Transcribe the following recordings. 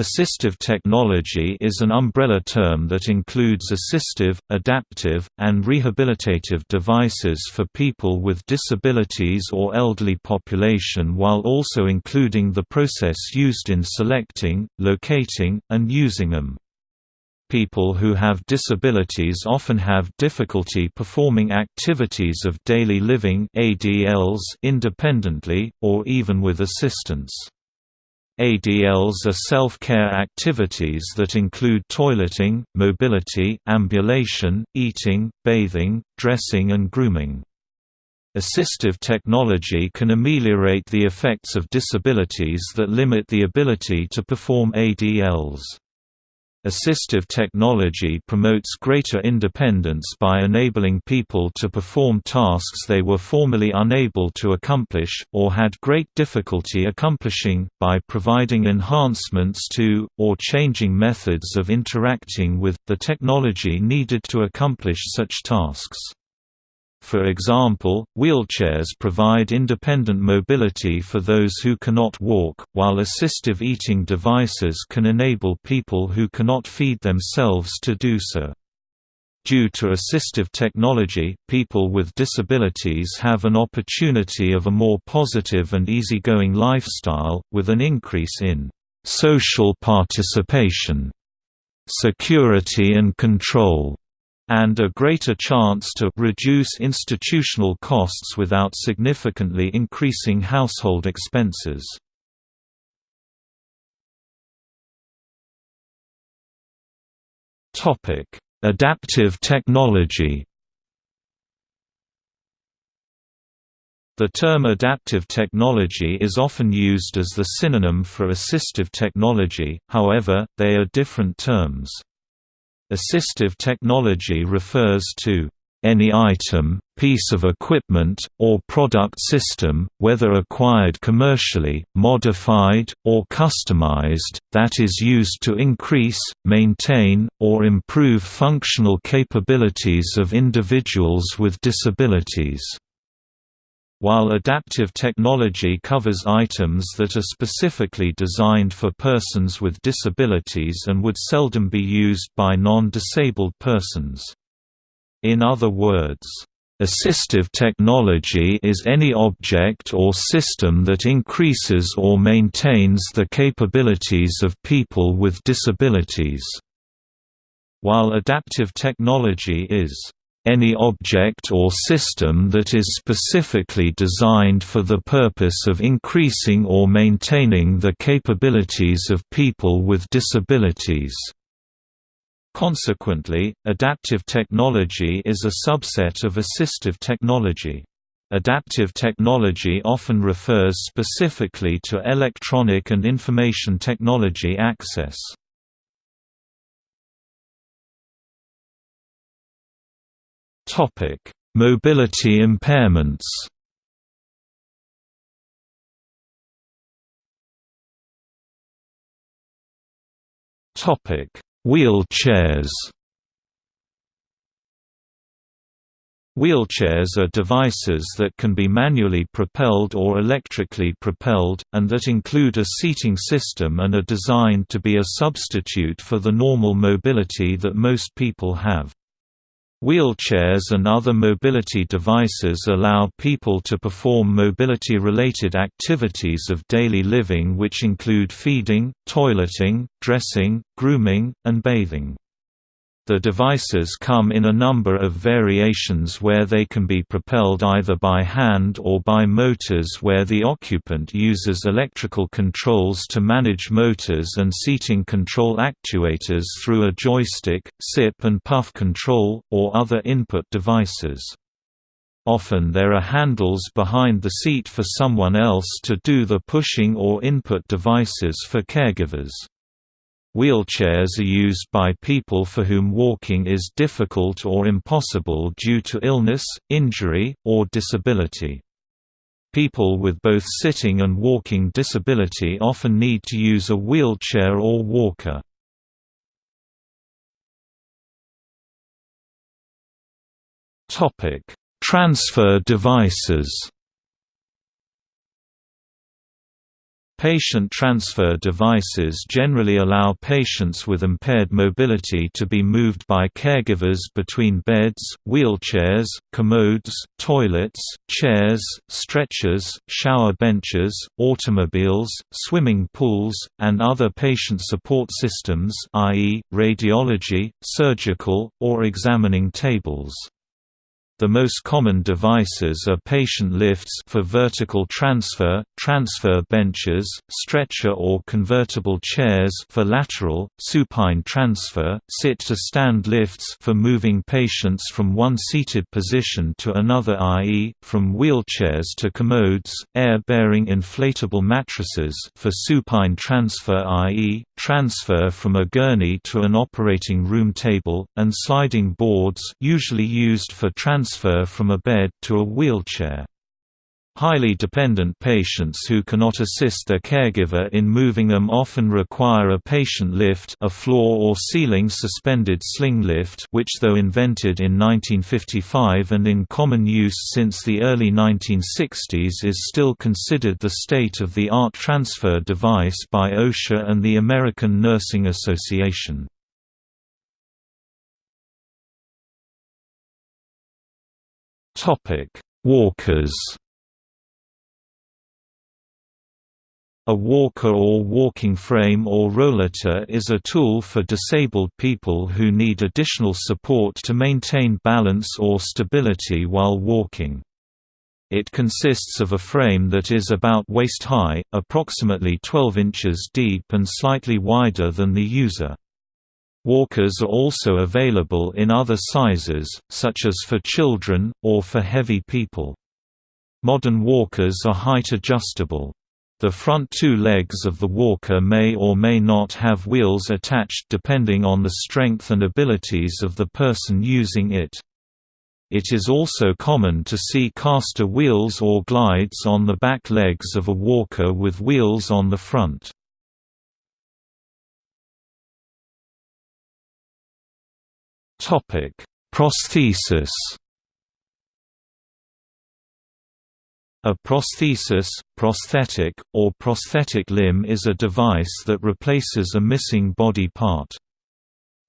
Assistive technology is an umbrella term that includes assistive, adaptive, and rehabilitative devices for people with disabilities or elderly population while also including the process used in selecting, locating, and using them. People who have disabilities often have difficulty performing activities of daily living independently, or even with assistance. ADLs are self-care activities that include toileting, mobility, ambulation, eating, bathing, dressing and grooming. Assistive technology can ameliorate the effects of disabilities that limit the ability to perform ADLs. Assistive technology promotes greater independence by enabling people to perform tasks they were formerly unable to accomplish, or had great difficulty accomplishing, by providing enhancements to, or changing methods of interacting with, the technology needed to accomplish such tasks. For example, wheelchairs provide independent mobility for those who cannot walk, while assistive eating devices can enable people who cannot feed themselves to do so. Due to assistive technology, people with disabilities have an opportunity of a more positive and easygoing lifestyle, with an increase in social participation, security and control, and a greater chance to reduce institutional costs without significantly increasing household expenses. Adaptive technology The term adaptive technology is often used as the synonym for assistive technology, however, they are different terms. Assistive technology refers to any item, piece of equipment, or product system, whether acquired commercially, modified, or customized, that is used to increase, maintain, or improve functional capabilities of individuals with disabilities. While adaptive technology covers items that are specifically designed for persons with disabilities and would seldom be used by non-disabled persons. In other words, Assistive technology is any object or system that increases or maintains the capabilities of people with disabilities. While adaptive technology is any object or system that is specifically designed for the purpose of increasing or maintaining the capabilities of people with disabilities. Consequently, adaptive technology is a subset of assistive technology. Adaptive technology often refers specifically to electronic and information technology access. Mobility impairments. Topic: Wheelchairs. Wheelchairs are devices that can be manually propelled or electrically propelled, and that include a seating system and are designed to be a substitute for the normal mobility that most people have. Wheelchairs and other mobility devices allow people to perform mobility-related activities of daily living which include feeding, toileting, dressing, grooming, and bathing. The devices come in a number of variations where they can be propelled either by hand or by motors where the occupant uses electrical controls to manage motors and seating control actuators through a joystick, sip and puff control, or other input devices. Often there are handles behind the seat for someone else to do the pushing or input devices for caregivers. Wheelchairs are used by people for whom walking is difficult or impossible due to illness, injury, or disability. People with both sitting and walking disability often need to use a wheelchair or walker. Transfer devices Patient transfer devices generally allow patients with impaired mobility to be moved by caregivers between beds, wheelchairs, commodes, toilets, chairs, stretchers, shower benches, automobiles, swimming pools, and other patient support systems i.e., radiology, surgical, or examining tables. The most common devices are patient lifts for vertical transfer, transfer benches, stretcher or convertible chairs for lateral, supine transfer, sit-to-stand lifts for moving patients from one seated position to another i.e., from wheelchairs to commodes, air-bearing inflatable mattresses for supine transfer i.e., transfer from a gurney to an operating room table, and sliding boards usually used for transfer transfer from a bed to a wheelchair. Highly dependent patients who cannot assist their caregiver in moving them often require a patient lift a floor or ceiling suspended sling lift which though invented in 1955 and in common use since the early 1960s is still considered the state-of-the-art transfer device by OSHA and the American Nursing Association. Walkers. A walker or walking frame or rollator is a tool for disabled people who need additional support to maintain balance or stability while walking. It consists of a frame that is about waist high, approximately 12 inches deep and slightly wider than the user. Walkers are also available in other sizes, such as for children, or for heavy people. Modern walkers are height adjustable. The front two legs of the walker may or may not have wheels attached depending on the strength and abilities of the person using it. It is also common to see caster wheels or glides on the back legs of a walker with wheels on the front. Topic: Prosthesis. A prosthesis, prosthetic, or prosthetic limb is a device that replaces a missing body part.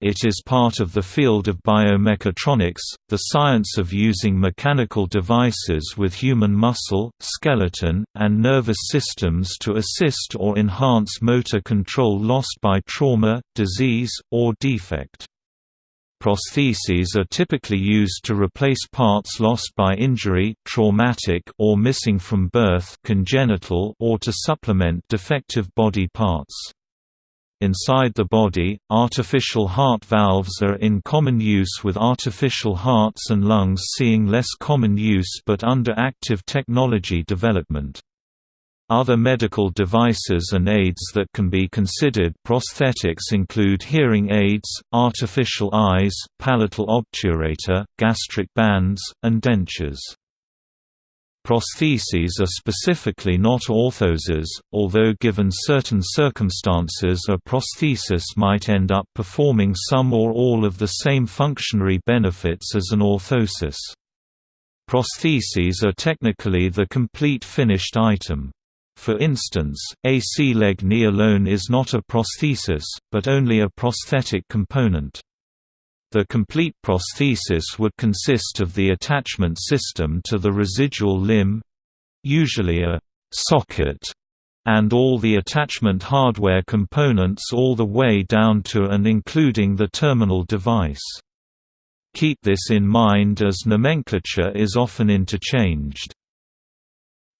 It is part of the field of biomechatronics, the science of using mechanical devices with human muscle, skeleton, and nervous systems to assist or enhance motor control lost by trauma, disease, or defect. Prostheses are typically used to replace parts lost by injury traumatic or missing from birth congenital or to supplement defective body parts. Inside the body, artificial heart valves are in common use with artificial hearts and lungs seeing less common use but under active technology development. Other medical devices and aids that can be considered prosthetics include hearing aids, artificial eyes, palatal obturator, gastric bands, and dentures. Prostheses are specifically not orthoses, although given certain circumstances a prosthesis might end up performing some or all of the same functionary benefits as an orthosis. Prostheses are technically the complete finished item. For instance, a C-leg knee alone is not a prosthesis, but only a prosthetic component. The complete prosthesis would consist of the attachment system to the residual limb—usually a «socket» and all the attachment hardware components all the way down to and including the terminal device. Keep this in mind as nomenclature is often interchanged.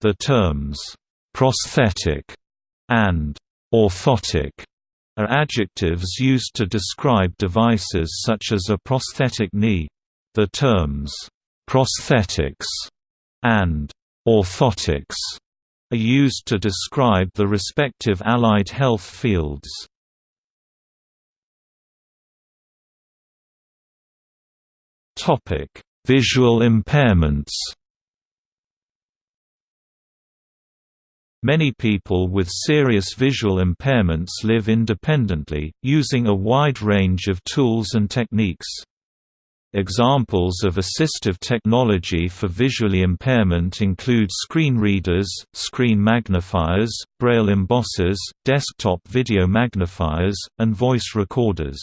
The terms prosthetic, and orthotic are adjectives used to describe devices such as a prosthetic knee. The terms prosthetics and orthotics are used to describe the respective allied health fields. Topic: Visual impairments. Many people with serious visual impairments live independently, using a wide range of tools and techniques. Examples of assistive technology for visually impairment include screen readers, screen magnifiers, braille embossers, desktop video magnifiers, and voice recorders.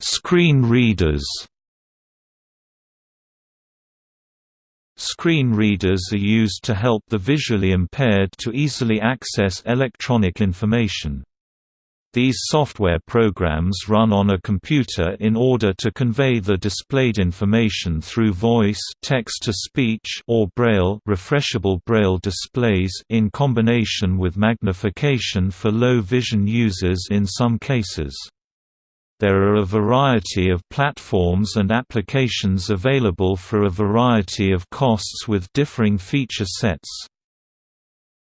Screen readers Screen readers are used to help the visually impaired to easily access electronic information. These software programs run on a computer in order to convey the displayed information through voice text-to-speech or braille refreshable braille displays in combination with magnification for low vision users in some cases. There are a variety of platforms and applications available for a variety of costs with differing feature sets.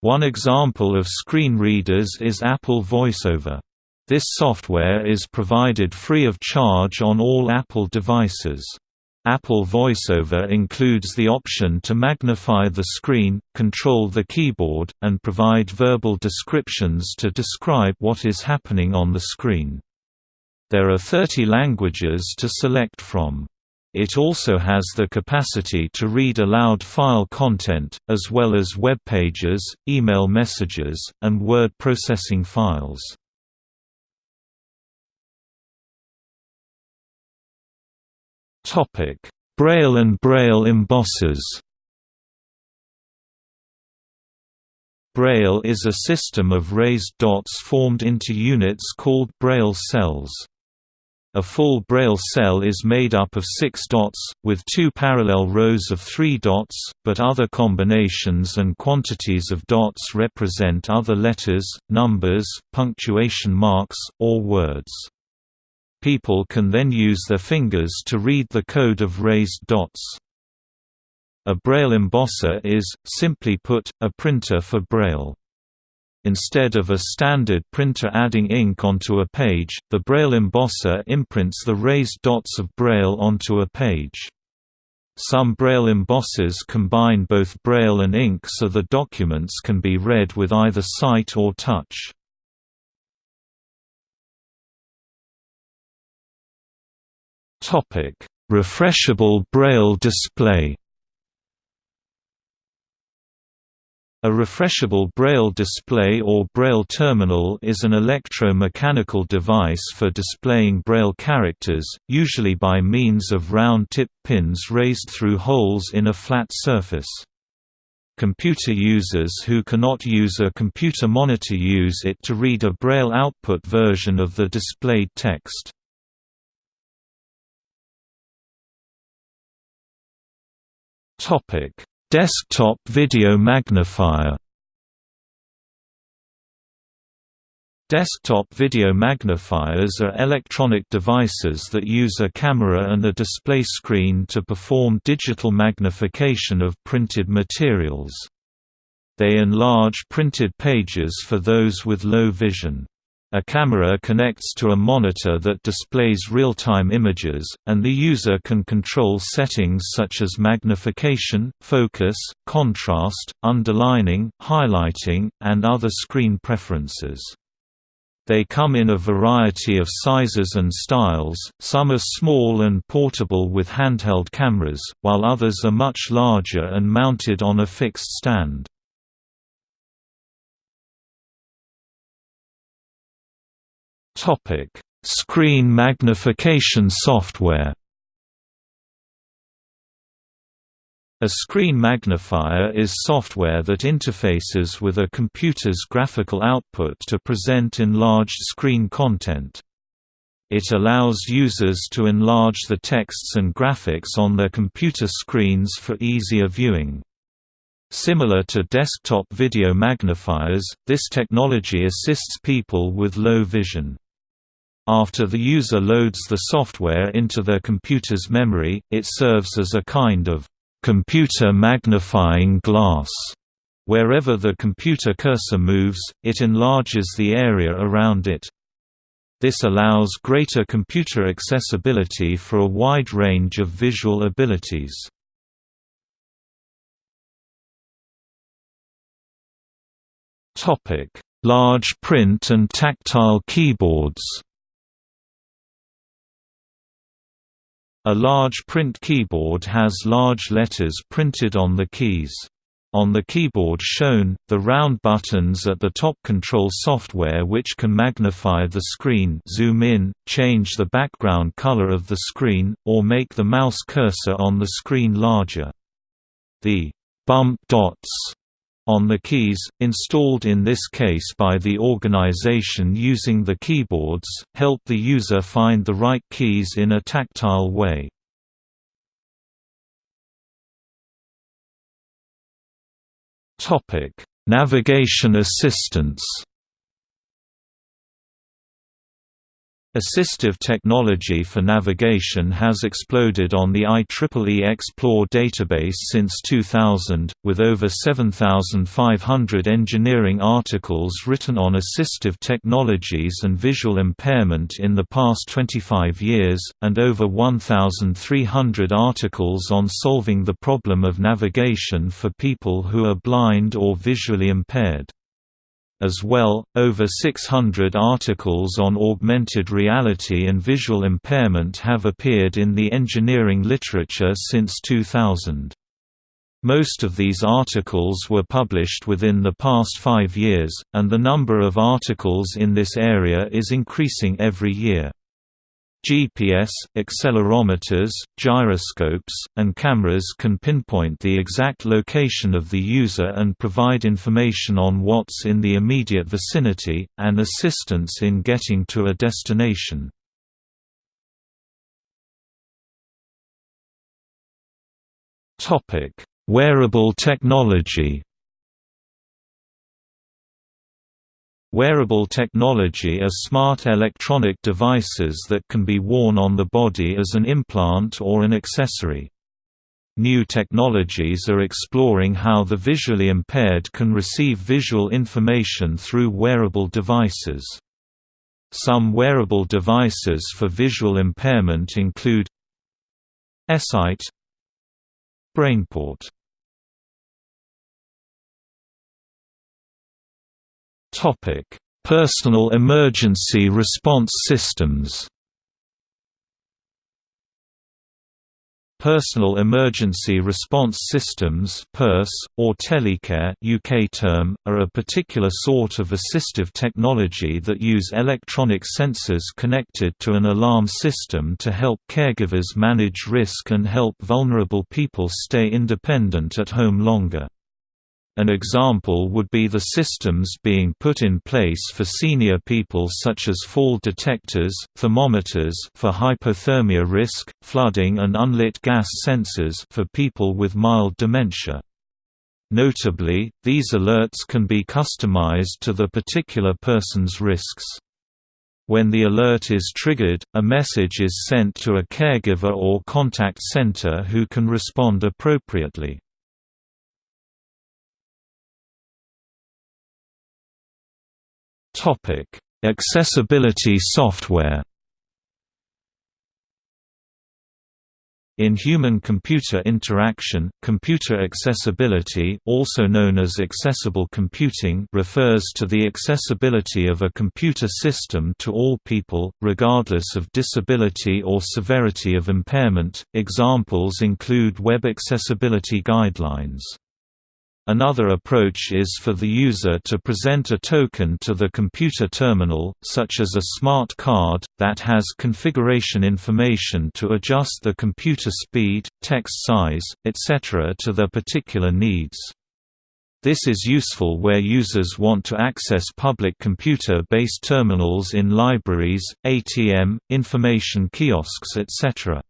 One example of screen readers is Apple VoiceOver. This software is provided free of charge on all Apple devices. Apple VoiceOver includes the option to magnify the screen, control the keyboard, and provide verbal descriptions to describe what is happening on the screen. There are 30 languages to select from. It also has the capacity to read aloud file content, as well as web pages, email messages, and word processing files. Braille and Braille embossers. Braille is a system of raised dots formed into units called Braille cells. A full Braille cell is made up of six dots, with two parallel rows of three dots, but other combinations and quantities of dots represent other letters, numbers, punctuation marks, or words. People can then use their fingers to read the code of raised dots. A Braille embosser is, simply put, a printer for Braille. Instead of a standard printer adding ink onto a page, the Braille embosser imprints the raised dots of Braille onto a page. Some Braille embossers combine both Braille and ink so the documents can be read with either sight or touch. Refreshable Braille display. A refreshable Braille display or Braille terminal is an electro-mechanical device for displaying Braille characters, usually by means of round-tip pins raised through holes in a flat surface. Computer users who cannot use a computer monitor use it to read a Braille output version of the displayed text. Topic: Desktop video magnifier. Desktop video magnifiers are electronic devices that use a camera and a display screen to perform digital magnification of printed materials. They enlarge printed pages for those with low vision. A camera connects to a monitor that displays real-time images, and the user can control settings such as magnification, focus, contrast, underlining, highlighting, and other screen preferences. They come in a variety of sizes and styles, some are small and portable with handheld cameras, while others are much larger and mounted on a fixed stand. Topic: Screen magnification software. A screen magnifier is software that interfaces with a computer's graphical output to present enlarged screen content. It allows users to enlarge the texts and graphics on their computer screens for easier viewing. Similar to desktop video magnifiers, this technology assists people with low vision. After the user loads the software into their computer's memory, it serves as a kind of computer magnifying glass. Wherever the computer cursor moves, it enlarges the area around it. This allows greater computer accessibility for a wide range of visual abilities. Large print and tactile keyboards A large print keyboard has large letters printed on the keys. On the keyboard shown, the round buttons at the top control software which can magnify the screen zoom in, change the background color of the screen, or make the mouse cursor on the screen larger. The bump dots on the keys, installed in this case by the organization using the keyboards, help the user find the right keys in a tactile way. Navigation assistance Assistive technology for navigation has exploded on the IEEE Xplore database since 2000, with over 7,500 engineering articles written on assistive technologies and visual impairment in the past 25 years, and over 1,300 articles on solving the problem of navigation for people who are blind or visually impaired. As well, over 600 articles on augmented reality and visual impairment have appeared in the engineering literature since 2000. Most of these articles were published within the past five years, and the number of articles in this area is increasing every year. GPS, accelerometers, gyroscopes, and cameras can pinpoint the exact location of the user and provide information on what's in the immediate vicinity, and assistance in getting to a destination. Wearable technology Wearable technology are smart electronic devices that can be worn on the body as an implant or an accessory. New technologies are exploring how the visually impaired can receive visual information through wearable devices. Some wearable devices for visual impairment include eSight BrainPort Topic: Personal emergency response systems. Personal Emergency Response Systems (PERS) or Telecare (UK term) are a particular sort of assistive technology that use electronic sensors connected to an alarm system to help caregivers manage risk and help vulnerable people stay independent at home longer. An example would be the systems being put in place for senior people such as fall detectors, thermometers for hypothermia risk, flooding and unlit gas sensors for people with mild dementia. Notably, these alerts can be customized to the particular person's risks. When the alert is triggered, a message is sent to a caregiver or contact center who can respond appropriately. Topic: Accessibility software. In human-computer interaction, computer accessibility also known as accessible computing refers to the accessibility of a computer system to all people, regardless of disability or severity of impairment. Examples include web accessibility guidelines. Another approach is for the user to present a token to the computer terminal, such as a smart card, that has configuration information to adjust the computer speed, text size, etc. to their particular needs. This is useful where users want to access public computer-based terminals in libraries, ATM, information kiosks etc.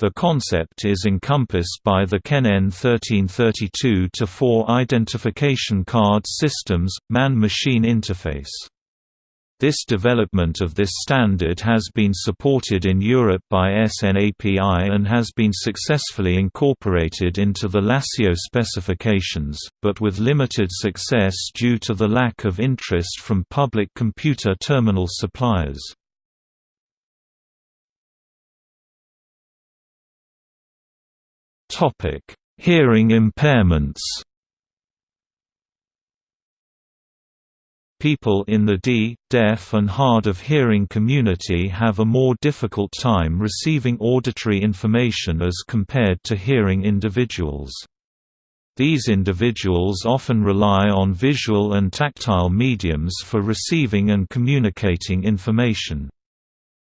The concept is encompassed by the CEN EN 1332-4 Identification Card Systems, Man-Machine Interface. This development of this standard has been supported in Europe by SNAPI and has been successfully incorporated into the Lasseo specifications, but with limited success due to the lack of interest from public computer terminal suppliers. Hearing impairments. People in the D, deaf and hard of hearing community have a more difficult time receiving auditory information as compared to hearing individuals. These individuals often rely on visual and tactile mediums for receiving and communicating information.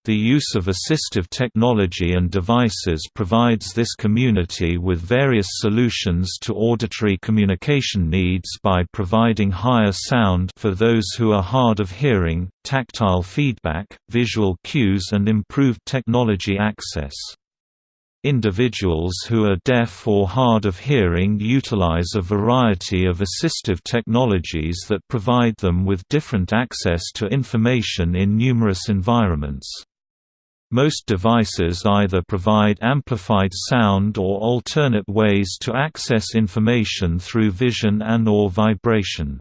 The use of assistive technology and devices provides this community with various solutions to auditory communication needs by providing higher sound for those who are hard of hearing, tactile feedback, visual cues and improved technology access. Individuals who are deaf or hard of hearing utilize a variety of assistive technologies that provide them with different access to information in numerous environments. Most devices either provide amplified sound or alternate ways to access information through vision and or vibration.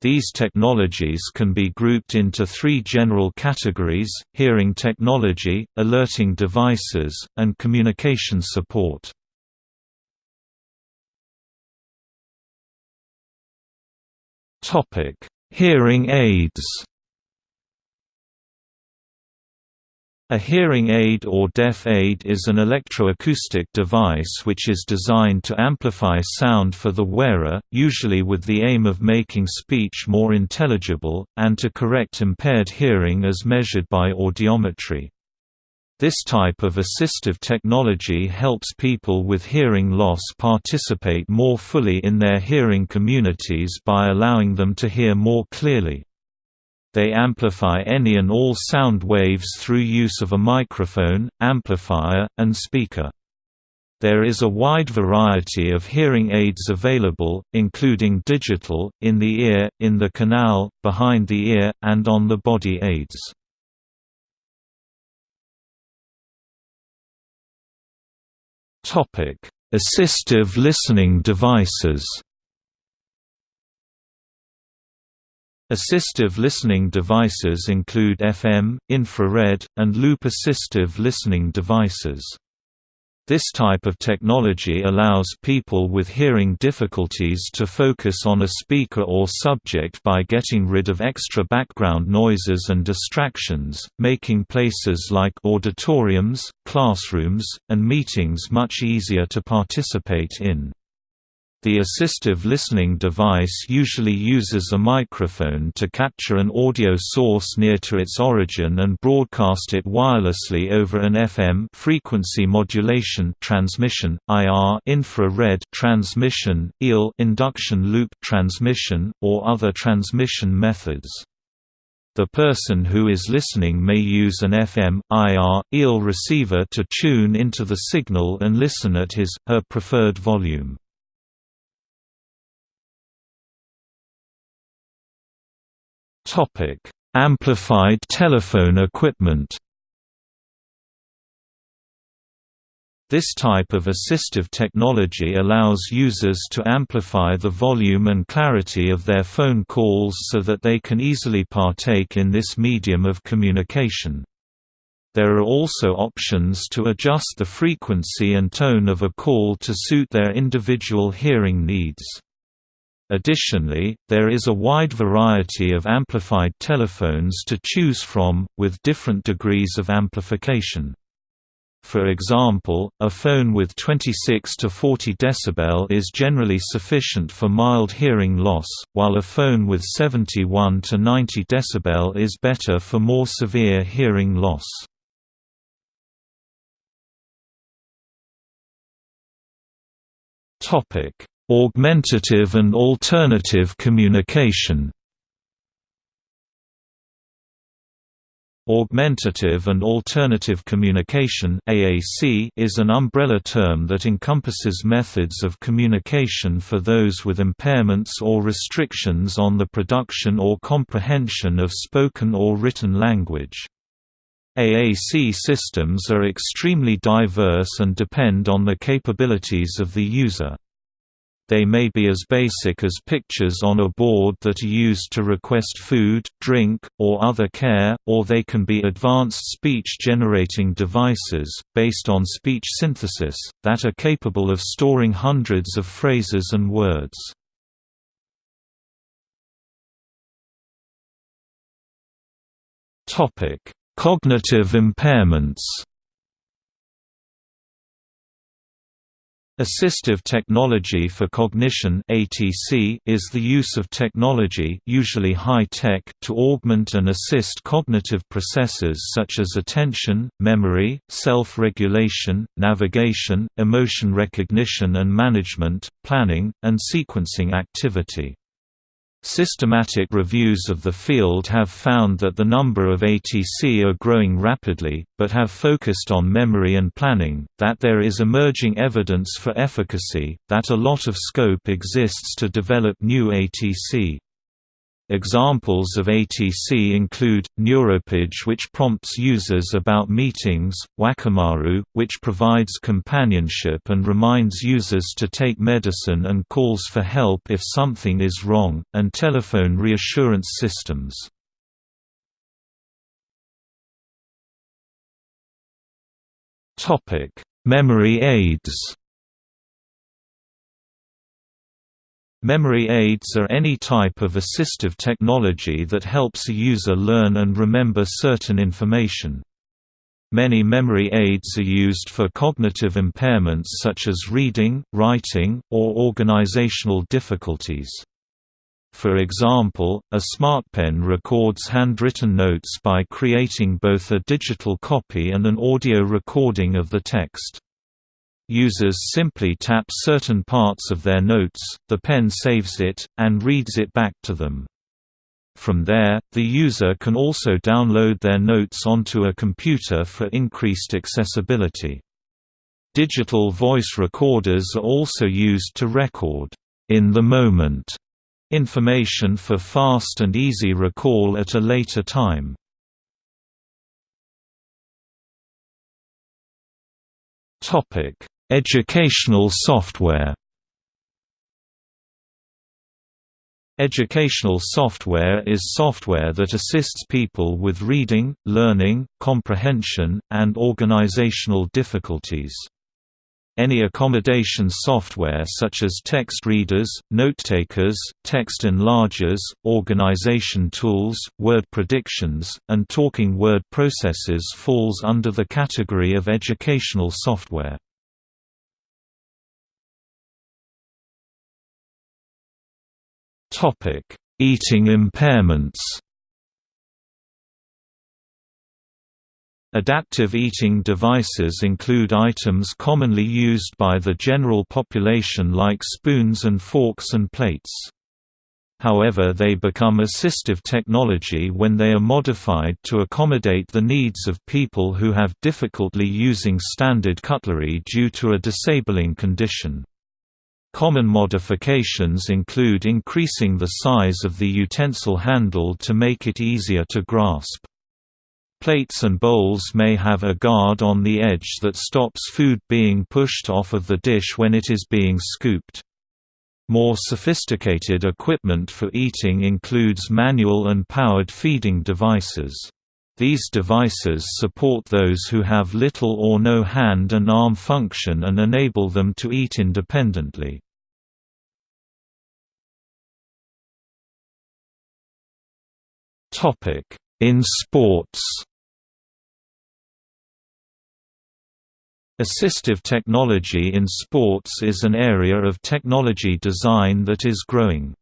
These technologies can be grouped into three general categories, hearing technology, alerting devices, and communication support. Hearing aids A hearing aid or deaf aid is an electroacoustic device which is designed to amplify sound for the wearer, usually with the aim of making speech more intelligible, and to correct impaired hearing as measured by audiometry. This type of assistive technology helps people with hearing loss participate more fully in their hearing communities by allowing them to hear more clearly. They amplify any and all sound waves through use of a microphone, amplifier, and speaker. There is a wide variety of hearing aids available, including digital, in the ear, in the canal, behind the ear, and on the body aids. Assistive listening devices Assistive listening devices include FM, infrared, and loop assistive listening devices. This type of technology allows people with hearing difficulties to focus on a speaker or subject by getting rid of extra background noises and distractions, making places like auditoriums, classrooms, and meetings much easier to participate in. The assistive listening device usually uses a microphone to capture an audio source near to its origin and broadcast it wirelessly over an FM frequency modulation transmission, IR infrared transmission, EL induction loop transmission, or other transmission methods. The person who is listening may use an FM, IR, EL receiver to tune into the signal and listen at his, her preferred volume. Amplified telephone equipment. This type of assistive technology allows users to amplify the volume and clarity of their phone calls so that they can easily partake in this medium of communication. There are also options to adjust the frequency and tone of a call to suit their individual hearing needs. Additionally, there is a wide variety of amplified telephones to choose from, with different degrees of amplification. For example, a phone with 26 to 40 dB is generally sufficient for mild hearing loss, while a phone with 71 to 90 dB is better for more severe hearing loss. Augmentative and alternative communication Augmentative and Alternative Communication is an umbrella term that encompasses methods of communication for those with impairments or restrictions on the production or comprehension of spoken or written language. AAC systems are extremely diverse and depend on the capabilities of the user. They may be as basic as pictures on a board that are used to request food, drink, or other care, or they can be advanced speech-generating devices, based on speech synthesis, that are capable of storing hundreds of phrases and words. Cognitive impairments Assistive technology for cognition (ATC) is the use of technology, usually high-tech, to augment and assist cognitive processes such as attention, memory, self-regulation, navigation, emotion recognition and management, planning, and sequencing activity. Systematic reviews of the field have found that the number of ATC are growing rapidly, but have focused on memory and planning, that there is emerging evidence for efficacy, that a lot of scope exists to develop new ATC. Examples of ATC include, Neuropage which prompts users about meetings, Wakamaru, which provides companionship and reminds users to take medicine and calls for help if something is wrong, and telephone reassurance systems. Memory aids Memory aids are any type of assistive technology that helps a user learn and remember certain information. Many memory aids are used for cognitive impairments such as reading, writing, or organizational difficulties. For example, a SmartPen records handwritten notes by creating both a digital copy and an audio recording of the text. Users simply tap certain parts of their notes, the pen saves it, and reads it back to them. From there, the user can also download their notes onto a computer for increased accessibility. Digital voice recorders are also used to record in the moment information for fast and easy recall at a later time. Topic: Educational software Educational software is software that assists people with reading, learning, comprehension, and organizational difficulties. Any accommodation software such as text readers, note-takers, text enlargers, organization tools, word predictions, and talking word processors falls under the category of educational software. Topic: Eating impairments. Adaptive eating devices include items commonly used by the general population like spoons and forks and plates. However they become assistive technology when they are modified to accommodate the needs of people who have difficulty using standard cutlery due to a disabling condition. Common modifications include increasing the size of the utensil handle to make it easier to grasp. Plates and bowls may have a guard on the edge that stops food being pushed off of the dish when it is being scooped. More sophisticated equipment for eating includes manual and powered feeding devices. These devices support those who have little or no hand and arm function and enable them to eat independently. In sports Assistive technology in sports is an area of technology design that is growing.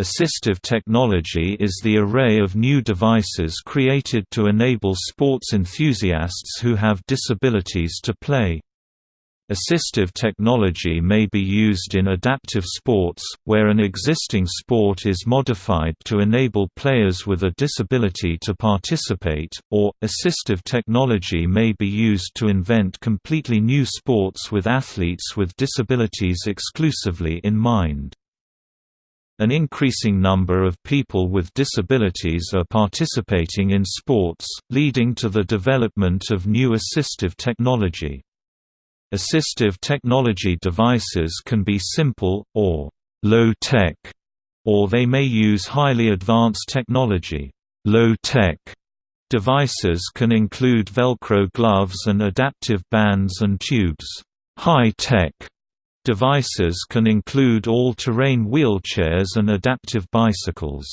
Assistive technology is the array of new devices created to enable sports enthusiasts who have disabilities to play. Assistive technology may be used in adaptive sports, where an existing sport is modified to enable players with a disability to participate, or, assistive technology may be used to invent completely new sports with athletes with disabilities exclusively in mind. An increasing number of people with disabilities are participating in sports, leading to the development of new assistive technology. Assistive technology devices can be simple, or low-tech, or they may use highly advanced technology. Low-tech devices can include Velcro gloves and adaptive bands and tubes. High-tech Devices can include all-terrain wheelchairs and adaptive bicycles.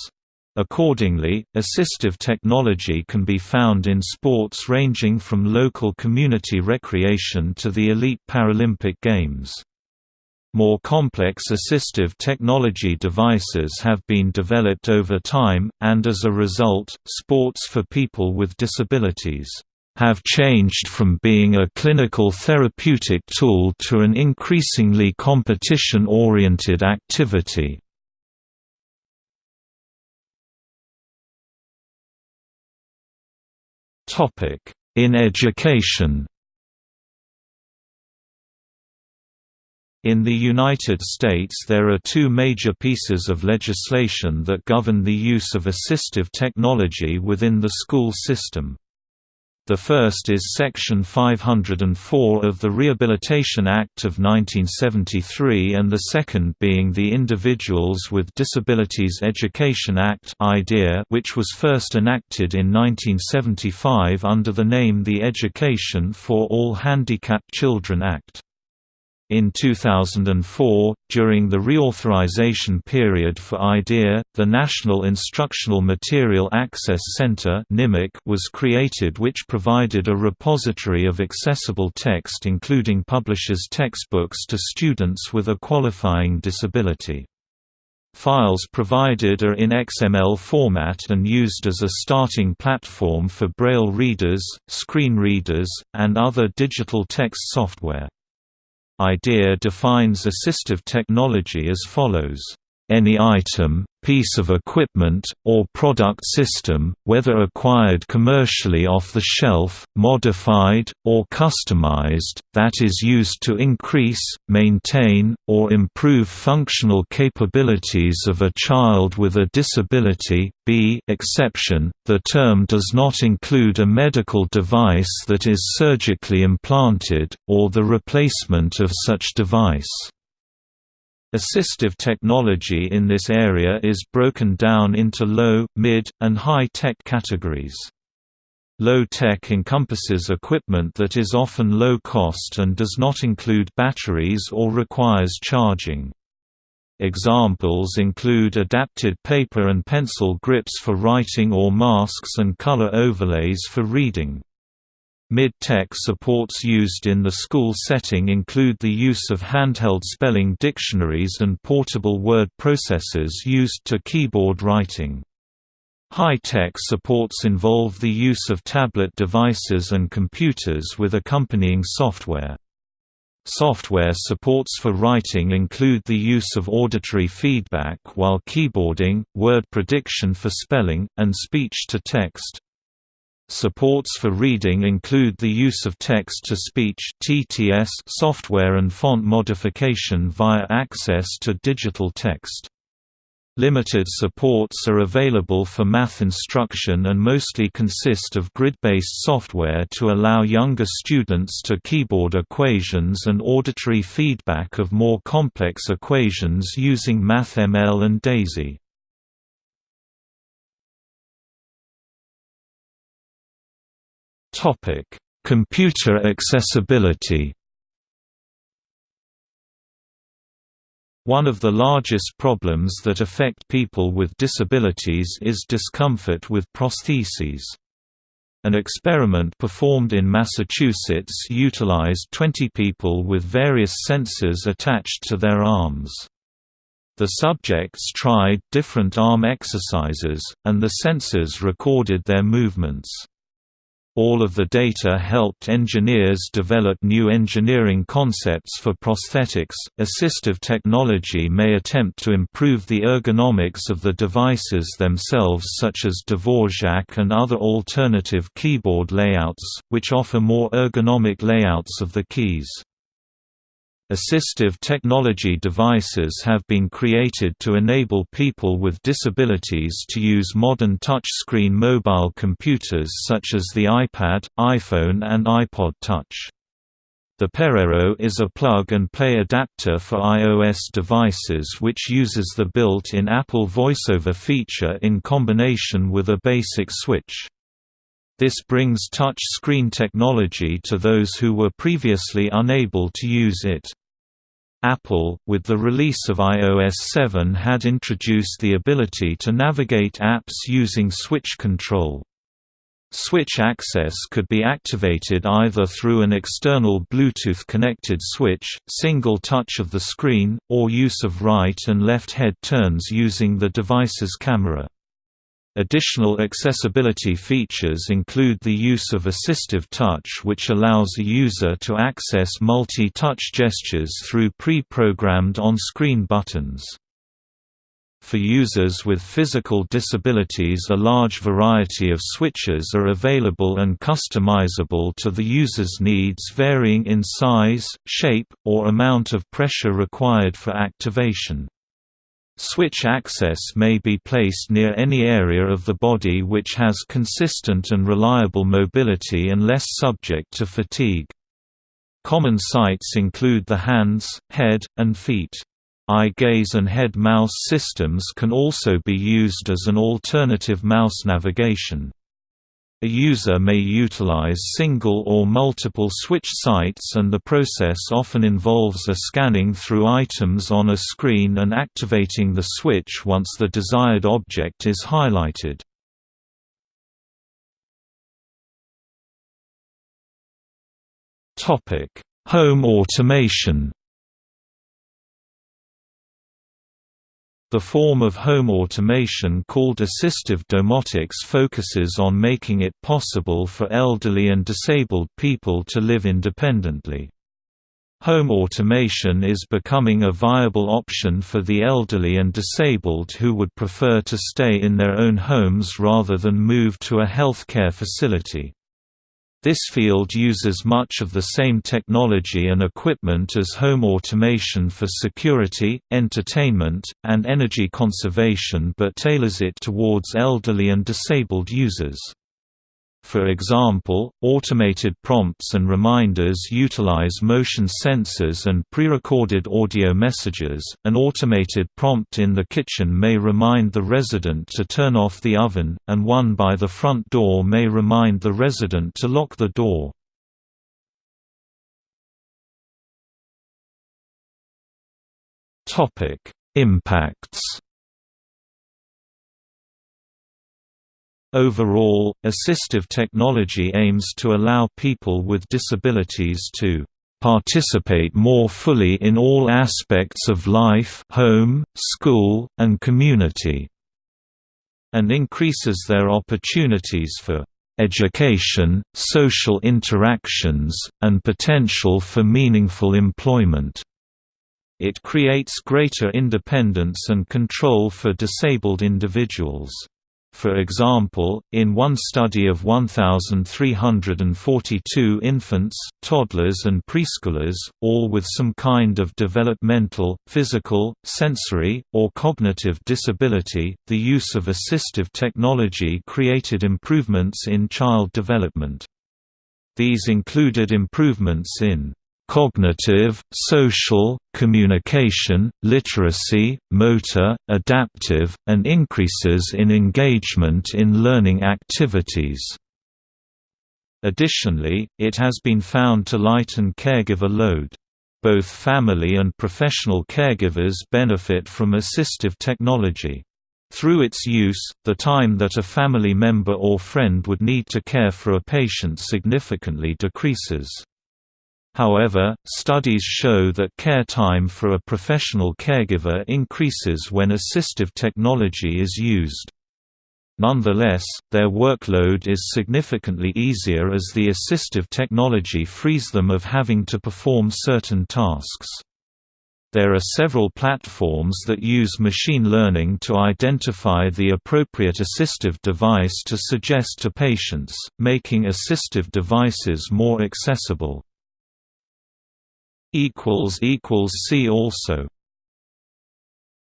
Accordingly, assistive technology can be found in sports ranging from local community recreation to the elite Paralympic Games. More complex assistive technology devices have been developed over time, and as a result, sports for people with disabilities have changed from being a clinical therapeutic tool to an increasingly competition-oriented activity. In education In the United States there are two major pieces of legislation that govern the use of assistive technology within the school system. The first is Section 504 of the Rehabilitation Act of 1973 and the second being the Individuals with Disabilities Education Act which was first enacted in 1975 under the name the Education for All Handicapped Children Act. In 2004, during the reauthorization period for IDEA, the National Instructional Material Access Center was created which provided a repository of accessible text including publishers' textbooks to students with a qualifying disability. Files provided are in XML format and used as a starting platform for Braille readers, screen readers, and other digital text software. IDEA defines assistive technology as follows any item, piece of equipment, or product system, whether acquired commercially off the shelf, modified, or customized, that is used to increase, maintain, or improve functional capabilities of a child with a disability. B exception, the term does not include a medical device that is surgically implanted, or the replacement of such device. Assistive technology in this area is broken down into low, mid, and high-tech categories. Low-tech encompasses equipment that is often low cost and does not include batteries or requires charging. Examples include adapted paper and pencil grips for writing or masks and color overlays for reading. Mid-tech supports used in the school setting include the use of handheld spelling dictionaries and portable word processors used to keyboard writing. High-tech supports involve the use of tablet devices and computers with accompanying software. Software supports for writing include the use of auditory feedback while keyboarding, word prediction for spelling, and speech-to-text. Supports for reading include the use of text-to-speech software and font modification via access to digital text. Limited supports are available for math instruction and mostly consist of grid-based software to allow younger students to keyboard equations and auditory feedback of more complex equations using MathML and DAISY. Topic: Computer accessibility. One of the largest problems that affect people with disabilities is discomfort with prostheses. An experiment performed in Massachusetts utilized 20 people with various sensors attached to their arms. The subjects tried different arm exercises, and the sensors recorded their movements. All of the data helped engineers develop new engineering concepts for prosthetics. Assistive technology may attempt to improve the ergonomics of the devices themselves, such as Dvorak and other alternative keyboard layouts, which offer more ergonomic layouts of the keys. Assistive technology devices have been created to enable people with disabilities to use modern touchscreen mobile computers such as the iPad, iPhone and iPod Touch. The Pererro is a plug-and-play adapter for iOS devices which uses the built-in Apple VoiceOver feature in combination with a basic switch. This brings touch screen technology to those who were previously unable to use it. Apple, with the release of iOS 7 had introduced the ability to navigate apps using switch control. Switch access could be activated either through an external Bluetooth-connected switch, single touch of the screen, or use of right and left head turns using the device's camera. Additional accessibility features include the use of assistive touch which allows a user to access multi-touch gestures through pre-programmed on-screen buttons. For users with physical disabilities a large variety of switches are available and customizable to the user's needs varying in size, shape, or amount of pressure required for activation. Switch access may be placed near any area of the body which has consistent and reliable mobility and less subject to fatigue. Common sites include the hands, head, and feet. Eye gaze and head mouse systems can also be used as an alternative mouse navigation. A user may utilize single or multiple switch sites and the process often involves a scanning through items on a screen and activating the switch once the desired object is highlighted. Home automation The form of home automation called assistive domotics focuses on making it possible for elderly and disabled people to live independently. Home automation is becoming a viable option for the elderly and disabled who would prefer to stay in their own homes rather than move to a healthcare facility. This field uses much of the same technology and equipment as home automation for security, entertainment, and energy conservation but tailors it towards elderly and disabled users. For example, automated prompts and reminders utilize motion sensors and pre-recorded audio messages. An automated prompt in the kitchen may remind the resident to turn off the oven, and one by the front door may remind the resident to lock the door. Topic: Impacts Overall, assistive technology aims to allow people with disabilities to participate more fully in all aspects of life home, school, and community, and increases their opportunities for education, social interactions, and potential for meaningful employment. It creates greater independence and control for disabled individuals. For example, in one study of 1,342 infants, toddlers and preschoolers, all with some kind of developmental, physical, sensory, or cognitive disability, the use of assistive technology created improvements in child development. These included improvements in cognitive, social, communication, literacy, motor, adaptive, and increases in engagement in learning activities. Additionally, it has been found to lighten caregiver load. Both family and professional caregivers benefit from assistive technology. Through its use, the time that a family member or friend would need to care for a patient significantly decreases. However, studies show that care time for a professional caregiver increases when assistive technology is used. Nonetheless, their workload is significantly easier as the assistive technology frees them of having to perform certain tasks. There are several platforms that use machine learning to identify the appropriate assistive device to suggest to patients, making assistive devices more accessible. See also